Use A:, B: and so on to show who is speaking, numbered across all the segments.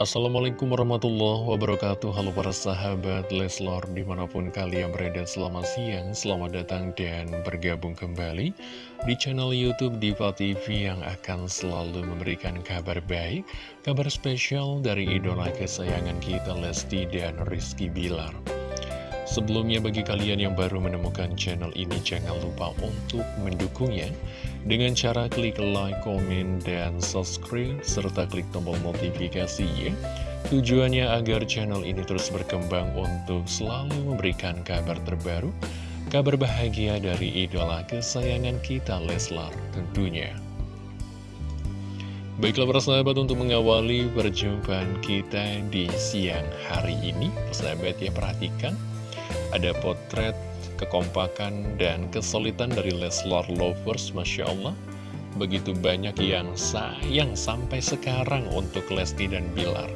A: Assalamualaikum warahmatullahi wabarakatuh. Halo para sahabat Leslor Di mana pun kalian berada selamat siang Selamat datang dan bergabung kembali Di channel Youtube Diva TV Yang akan selalu memberikan kabar baik Kabar spesial dari idola kesayangan kita Lesti dan Rizky Bilar. Sebelumnya bagi kalian yang baru menemukan channel ini jangan lupa untuk mendukungnya dengan cara klik like, komen, dan subscribe serta klik tombol notifikasi ya. Tujuannya agar channel ini terus berkembang untuk selalu memberikan kabar terbaru, kabar bahagia dari idola kesayangan kita Leslar tentunya. Baiklah para sahabat untuk mengawali perjumpaan kita di siang hari ini, sahabat ya perhatikan ada potret kekompakan dan kesulitan dari Leslar Lovers, Masya Allah. Begitu banyak yang sayang sampai sekarang untuk Lesti dan Bilar.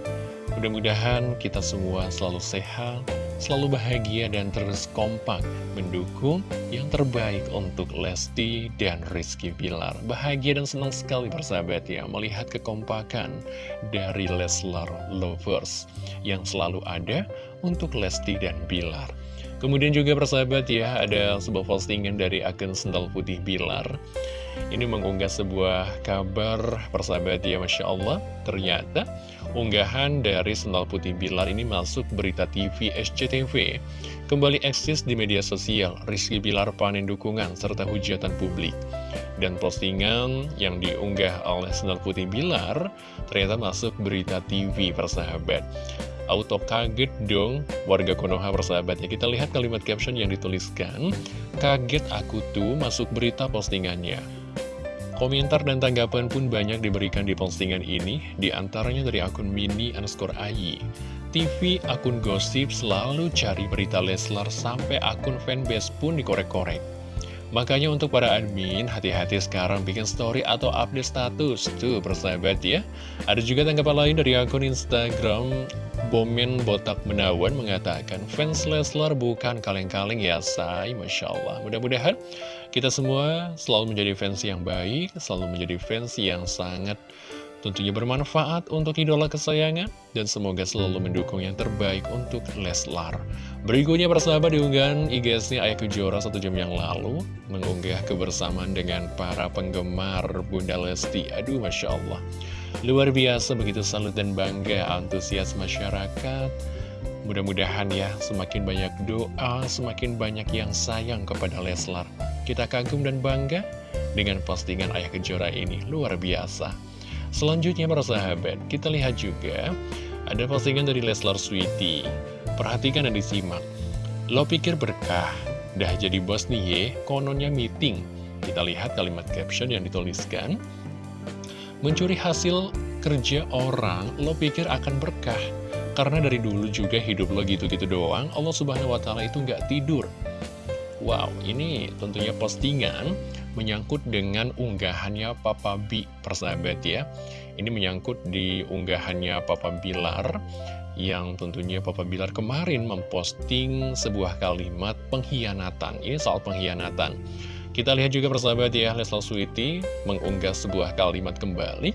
A: Mudah-mudahan kita semua selalu sehat, selalu bahagia dan terus kompak mendukung yang terbaik untuk Lesti dan Rizky Bilar. Bahagia dan senang sekali persahabat ya melihat kekompakan dari Leslar Lovers yang selalu ada untuk Lesti dan Bilar. Kemudian juga persahabat ya, ada sebuah postingan dari akun Sendal Putih Bilar. Ini mengunggah sebuah kabar persahabat ya, Masya Allah. Ternyata unggahan dari Sendal Putih Bilar ini masuk berita TV SCTV. Kembali eksis di media sosial, Rizky Bilar panen dukungan serta hujatan publik. Dan postingan yang diunggah oleh Sendal Putih Bilar ternyata masuk berita TV persahabat. Auto kaget dong warga Konoha persahabat ya Kita lihat kalimat caption yang dituliskan Kaget aku tuh masuk berita postingannya Komentar dan tanggapan pun banyak diberikan di postingan ini Di antaranya dari akun mini underscore ayi TV akun gosip selalu cari berita Leslar sampai akun fanbase pun dikorek-korek Makanya untuk para admin, hati-hati sekarang bikin story atau update status. Tuh, persahabat ya. Ada juga tanggapan lain dari akun Instagram Bomen Botak Menawan mengatakan, fans Leslar bukan kaleng-kaleng ya, say. Masya Allah. Mudah-mudahan kita semua selalu menjadi fans yang baik, selalu menjadi fans yang sangat tentunya bermanfaat untuk idola kesayangan dan semoga selalu mendukung yang terbaik untuk Leslar. Berikutnya persahabat diunggahan IG-nya Ayah Kejora satu jam yang lalu mengunggah kebersamaan dengan para penggemar Bunda Lesti. Aduh Masya Allah. Luar biasa begitu salut dan bangga antusias masyarakat. Mudah-mudahan ya semakin banyak doa, semakin banyak yang sayang kepada Leslar. Kita kagum dan bangga dengan postingan Ayah Kejora ini. Luar biasa. Selanjutnya para sahabat, kita lihat juga ada postingan dari Leslar Sweety. Perhatikan dan disimak. Lo pikir berkah, dah jadi bos nih ye, kononnya meeting. Kita lihat kalimat caption yang dituliskan. Mencuri hasil kerja orang, lo pikir akan berkah. Karena dari dulu juga hidup lo gitu-gitu doang, Allah Subhanahu Wa Taala itu nggak tidur. Wow, ini tentunya postingan menyangkut dengan unggahannya Papa B persahabat ya ini menyangkut di unggahannya Papa Bilar yang tentunya Papa Bilar kemarin memposting sebuah kalimat pengkhianatan ini soal pengkhianatan kita lihat juga persahabat ya Leslie Sweety mengunggah sebuah kalimat kembali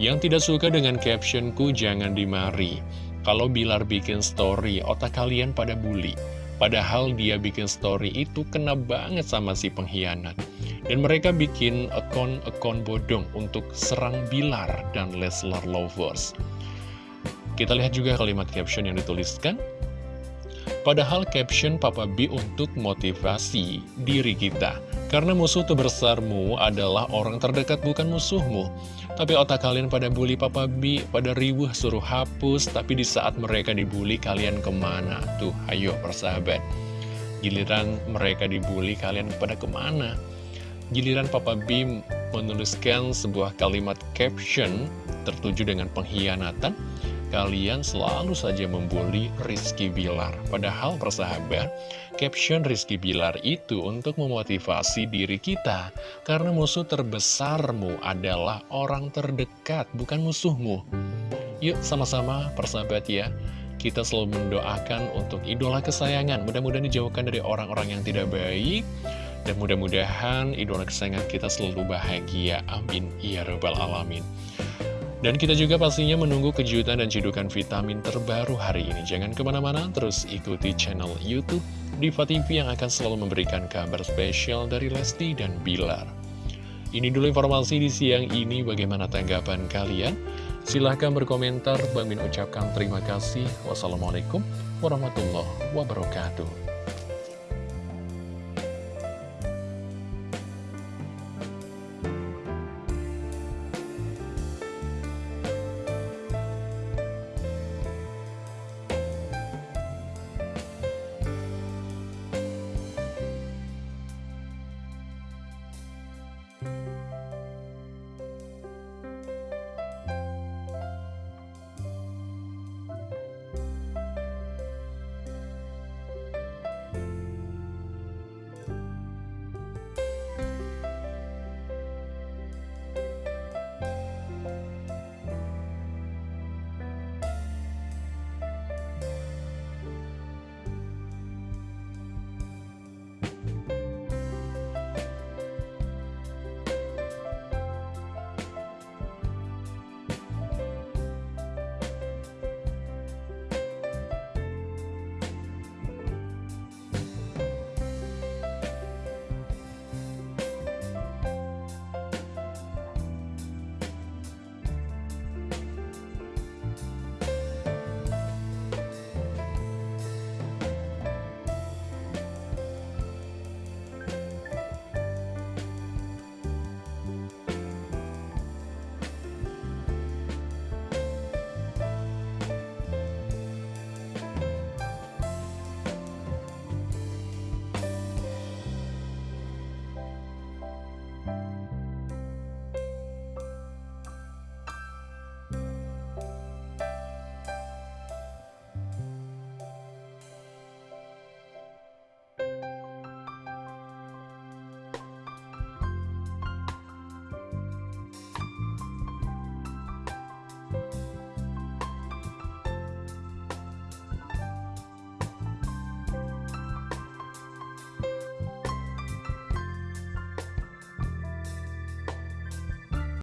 A: yang tidak suka dengan captionku jangan dimari kalau Bilar bikin story otak kalian pada bully Padahal dia bikin story itu kena banget sama si pengkhianat. Dan mereka bikin akun-akun bodong untuk serang Bilar dan Leslar Lovers. Kita lihat juga kalimat caption yang dituliskan. Padahal caption Papa B untuk motivasi diri kita. Karena musuh terbesarmu adalah orang terdekat bukan musuhmu. Tapi otak kalian pada bully Papa B, pada ribuh suruh hapus, tapi di saat mereka dibully kalian ke mana? Tuh, ayo persahabat. Giliran mereka dibully kalian pada ke mana? Giliran Papa B menuliskan sebuah kalimat caption tertuju dengan pengkhianatan, kalian selalu saja membuli Rizky Bilar. Padahal persahabat, caption Rizky Bilar itu untuk memotivasi diri kita. Karena musuh terbesarmu adalah orang terdekat, bukan musuhmu. Yuk sama-sama persahabat ya, kita selalu mendoakan untuk idola kesayangan. Mudah-mudahan dijauhkan dari orang-orang yang tidak baik. Dan mudah-mudahan idola kesayangan kita selalu bahagia. Amin. Ya Rabbal Alamin. Dan kita juga pastinya menunggu kejutan dan cidukan vitamin terbaru hari ini. Jangan ke mana-mana, terus ikuti channel Youtube Diva TV yang akan selalu memberikan kabar spesial dari Lesti dan Bilar. Ini dulu informasi di siang ini, bagaimana tanggapan kalian? Silahkan berkomentar, Bang ucapkan terima kasih. Wassalamualaikum warahmatullahi wabarakatuh.